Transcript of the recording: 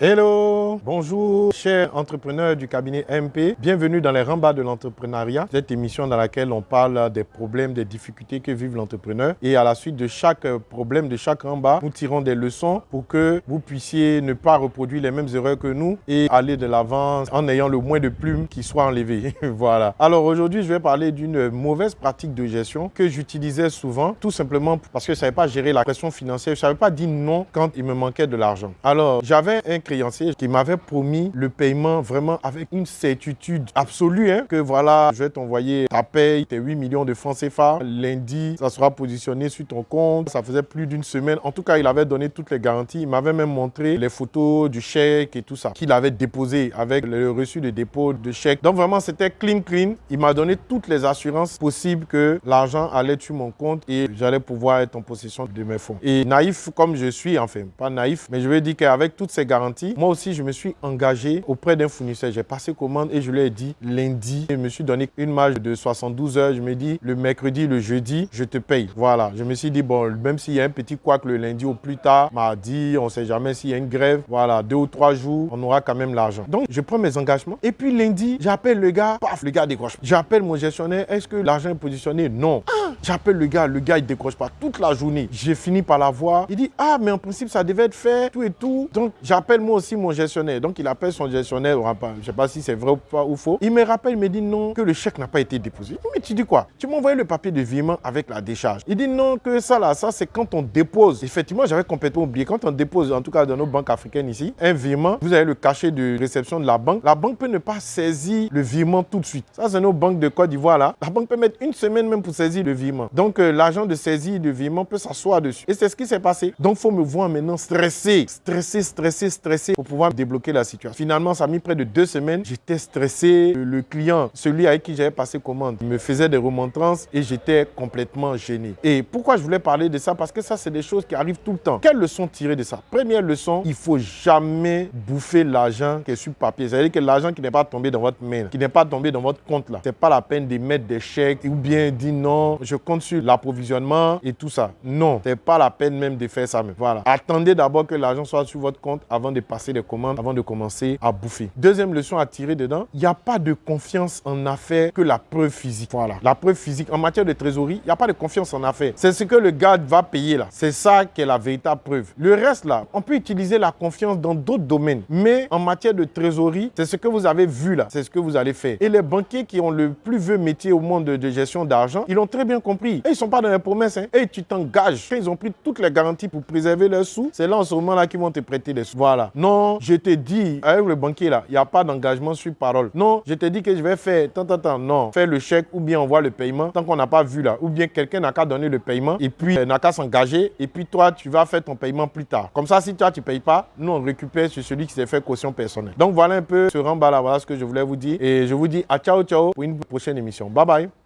Hello, bonjour chers entrepreneurs du cabinet MP. Bienvenue dans les rembats de l'entrepreneuriat, cette émission dans laquelle on parle des problèmes, des difficultés que vivent l'entrepreneur. Et à la suite de chaque problème, de chaque rembat, nous tirons des leçons pour que vous puissiez ne pas reproduire les mêmes erreurs que nous et aller de l'avant en ayant le moins de plumes qui soient enlevées. voilà. Alors aujourd'hui, je vais parler d'une mauvaise pratique de gestion que j'utilisais souvent, tout simplement parce que je ne savais pas gérer la pression financière. Je ne savais pas dire non quand il me manquait de l'argent. Alors, j'avais un créancier qui promis le paiement vraiment avec une certitude absolue hein, que voilà, je vais t'envoyer ta paye, tes 8 millions de francs CFA. Lundi, ça sera positionné sur ton compte. Ça faisait plus d'une semaine. En tout cas, il avait donné toutes les garanties. Il m'avait même montré les photos du chèque et tout ça qu'il avait déposé avec le reçu de dépôt de chèque. Donc vraiment, c'était clean, clean. Il m'a donné toutes les assurances possibles que l'argent allait sur mon compte et j'allais pouvoir être en possession de mes fonds. Et naïf comme je suis, enfin, pas naïf, mais je veux dire qu'avec toutes ces garanties, moi aussi, je me suis engagé auprès d'un fournisseur. J'ai passé commande et je lui ai dit lundi, je me suis donné une marge de 72 heures. Je me dis le mercredi, le jeudi, je te paye. Voilà, je me suis dit, bon, même s'il y a un petit couac le lundi au plus tard, mardi, on sait jamais s'il y a une grève, voilà, deux ou trois jours, on aura quand même l'argent. Donc, je prends mes engagements. Et puis lundi, j'appelle le gars, paf, le gars décroche. J'appelle mon gestionnaire, est-ce que l'argent est positionné? Non. Ah, j'appelle le gars, le gars, il décroche pas toute la journée. J'ai fini par la voir. Il dit, ah, mais en principe, ça devait être fait, tout et tout. Donc, j'appelle aussi mon gestionnaire. Donc, il appelle son gestionnaire, je sais pas si c'est vrai ou pas ou faux. Il me rappelle, il me dit non, que le chèque n'a pas été déposé. Mais tu dis quoi? Tu m'as envoyé le papier de virement avec la décharge. Il dit non, que ça là, ça c'est quand on dépose. Effectivement, j'avais complètement oublié. Quand on dépose, en tout cas dans nos banques africaines ici, un virement, vous avez le cachet de réception de la banque. La banque peut ne pas saisir le virement tout de suite. Ça, c'est nos banques de Côte d'Ivoire là. La banque peut mettre une semaine même pour saisir le virement. Donc, euh, l'agent de saisie de virement peut s'asseoir dessus. Et c'est ce qui s'est passé. Donc, faut me voir maintenant stressé, stressé, stressé, stressé pour pouvoir débloquer la situation. Finalement, ça a mis près de deux semaines. J'étais stressé. Le client, celui avec qui j'avais passé commande, me faisait des remontrances et j'étais complètement gêné. Et pourquoi je voulais parler de ça? Parce que ça, c'est des choses qui arrivent tout le temps. Quelle leçon tirer de ça? Première leçon, il faut jamais bouffer l'argent qui est sur papier. C'est-à-dire que l'argent qui n'est pas tombé dans votre main, qui n'est pas tombé dans votre compte là, c'est pas la peine de mettre des chèques ou bien dire non, je compte sur l'approvisionnement et tout ça. Non, c'est pas la peine même de faire ça. Mais voilà. Attendez d'abord que l'argent soit sur votre compte avant de passer des commandes, avant de commencer à bouffer. Deuxième leçon à tirer dedans, il n'y a pas de confiance en affaires que la preuve physique. Voilà. La preuve physique, en matière de trésorerie, il n'y a pas de confiance en affaires. C'est ce que le gars va payer là. C'est ça qui est la véritable preuve. Le reste là, on peut utiliser la confiance dans d'autres domaines. Mais en matière de trésorerie, c'est ce que vous avez vu là. C'est ce que vous allez faire. Et les banquiers qui ont le plus vieux métier au monde de, gestion d'argent, ils l'ont très bien compris. Et ils sont pas dans les promesses. Hein. Et tu t'engages. Ils ont pris toutes les garanties pour préserver leurs sous. C'est là en ce moment là qu'ils vont te prêter des sous. Voilà. Non, je te dis, avec le banquier là, il n'y a pas d'engagement sur parole. Non, je te dis que je vais faire tant, tant, tant. Non, faire le chèque ou bien envoie le paiement tant qu'on n'a pas vu là. Ou bien quelqu'un n'a qu'à donner le paiement et puis euh, n'a qu'à s'engager et puis toi, tu vas faire ton paiement plus tard. Comme ça, si toi, tu ne payes pas, nous, on récupère sur celui qui s'est fait caution personnelle. Donc voilà un peu ce rembat là, voilà ce que je voulais vous dire. Et je vous dis à ciao, ciao pour une prochaine émission. Bye bye.